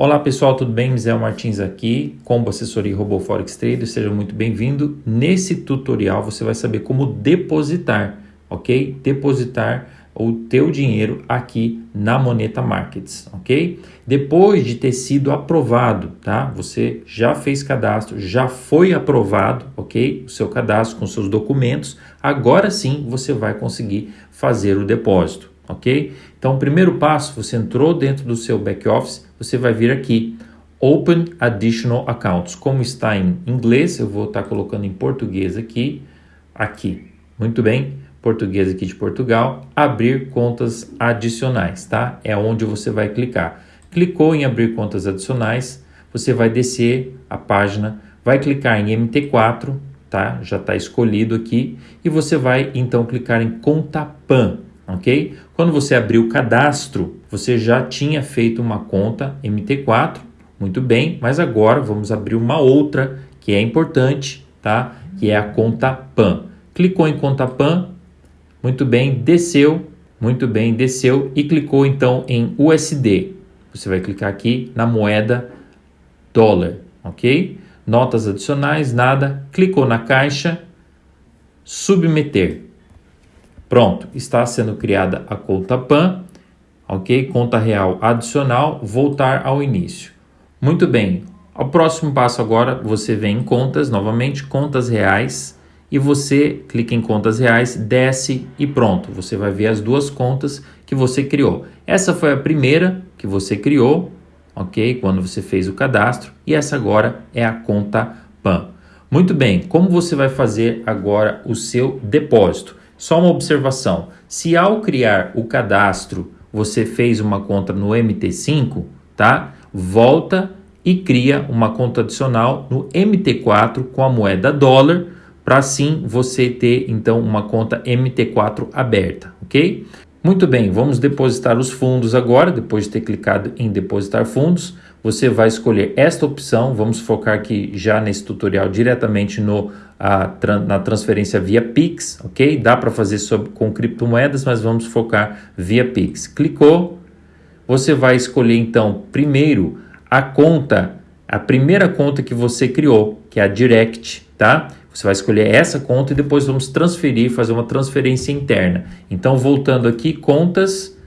Olá pessoal, tudo bem? Misael Martins aqui, Combo Assessoria Robô Forex Trader, seja muito bem-vindo. Nesse tutorial você vai saber como depositar, ok? Depositar o teu dinheiro aqui na Moneta Markets, ok? Depois de ter sido aprovado, tá? Você já fez cadastro, já foi aprovado, ok? O seu cadastro com seus documentos, agora sim você vai conseguir fazer o depósito, ok? Então, o primeiro passo, você entrou dentro do seu back office, você vai vir aqui, Open Additional Accounts. Como está em inglês, eu vou estar colocando em português aqui, aqui. Muito bem português aqui de Portugal, abrir contas adicionais, tá? É onde você vai clicar. Clicou em abrir contas adicionais, você vai descer a página, vai clicar em MT4, tá? Já está escolhido aqui e você vai então clicar em conta PAN, ok? Quando você abrir o cadastro, você já tinha feito uma conta MT4, muito bem, mas agora vamos abrir uma outra que é importante, tá? Que é a conta PAN. Clicou em conta PAN, muito bem, desceu, muito bem, desceu e clicou então em USD. Você vai clicar aqui na moeda dólar, ok? Notas adicionais, nada. Clicou na caixa, submeter. Pronto, está sendo criada a conta PAN, ok? Conta real adicional, voltar ao início. Muito bem, o próximo passo agora, você vem em contas, novamente, contas reais, e você clica em contas reais, desce e pronto. Você vai ver as duas contas que você criou. Essa foi a primeira que você criou, ok? Quando você fez o cadastro e essa agora é a conta PAN. Muito bem, como você vai fazer agora o seu depósito? Só uma observação, se ao criar o cadastro você fez uma conta no MT5, tá? Volta e cria uma conta adicional no MT4 com a moeda dólar para assim você ter então uma conta MT4 aberta, ok? Muito bem, vamos depositar os fundos agora, depois de ter clicado em depositar fundos, você vai escolher esta opção, vamos focar aqui já nesse tutorial diretamente no, a, na transferência via Pix, ok? Dá para fazer sobre, com criptomoedas, mas vamos focar via Pix. Clicou, você vai escolher então primeiro a conta, a primeira conta que você criou, que é a Direct, tá? Você vai escolher essa conta e depois vamos transferir, fazer uma transferência interna. Então, voltando aqui, contas,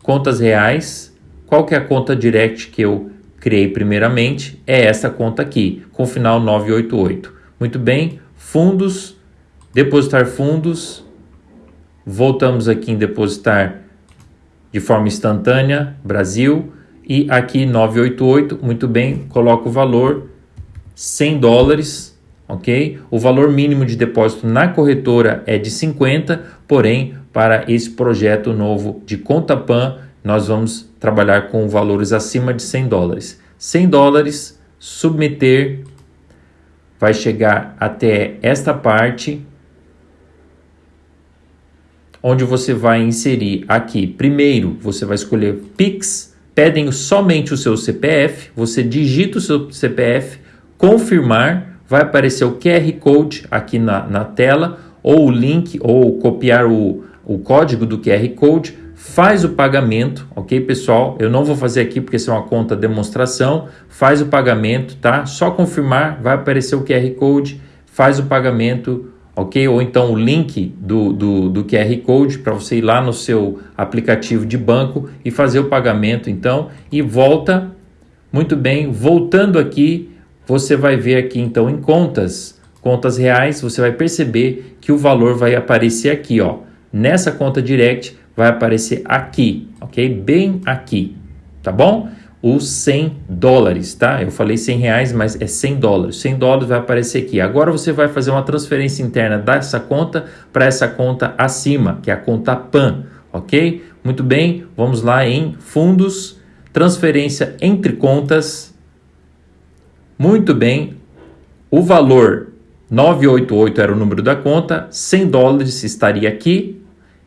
contas reais. Qual que é a conta direct que eu criei primeiramente? É essa conta aqui, com final 988. Muito bem, fundos, depositar fundos. Voltamos aqui em depositar de forma instantânea, Brasil. E aqui 988, muito bem, coloco o valor 100 dólares ok? O valor mínimo de depósito na corretora é de 50, porém, para esse projeto novo de conta PAN, nós vamos trabalhar com valores acima de 100 dólares. 100 dólares, submeter, vai chegar até esta parte, onde você vai inserir aqui, primeiro, você vai escolher Pix, pedem somente o seu CPF, você digita o seu CPF, confirmar, vai aparecer o QR Code aqui na, na tela, ou o link, ou copiar o, o código do QR Code, faz o pagamento, ok pessoal? Eu não vou fazer aqui porque isso é uma conta demonstração, faz o pagamento, tá? Só confirmar, vai aparecer o QR Code, faz o pagamento, ok? Ou então o link do, do, do QR Code para você ir lá no seu aplicativo de banco e fazer o pagamento, então, e volta, muito bem, voltando aqui, você vai ver aqui então em contas, contas reais, você vai perceber que o valor vai aparecer aqui, ó. Nessa conta direct vai aparecer aqui, ok? Bem aqui, tá bom? Os 100 dólares, tá? Eu falei 100 reais, mas é 100 dólares. 100 dólares vai aparecer aqui. Agora você vai fazer uma transferência interna dessa conta para essa conta acima, que é a conta PAN, ok? Muito bem, vamos lá em fundos, transferência entre contas, muito bem, o valor 988 era o número da conta, 100 dólares estaria aqui,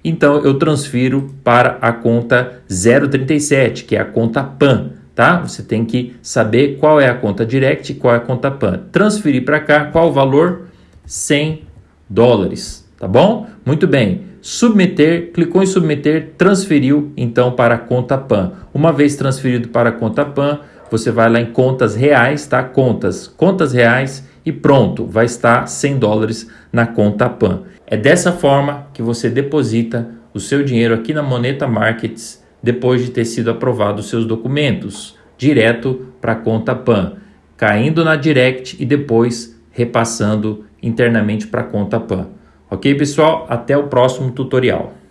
então eu transfiro para a conta 037, que é a conta PAN, tá? Você tem que saber qual é a conta direct e qual é a conta PAN. Transferir para cá, qual o valor? 100 dólares, tá bom? Muito bem. Submeter, clicou em submeter, transferiu então para a conta PAN. Uma vez transferido para a conta PAN, você vai lá em contas reais, tá? Contas, contas reais e pronto, vai estar 100 dólares na conta PAN. É dessa forma que você deposita o seu dinheiro aqui na Moneta Markets depois de ter sido aprovado os seus documentos, direto para a conta PAN, caindo na Direct e depois repassando internamente para a conta PAN. Ok, pessoal? Até o próximo tutorial.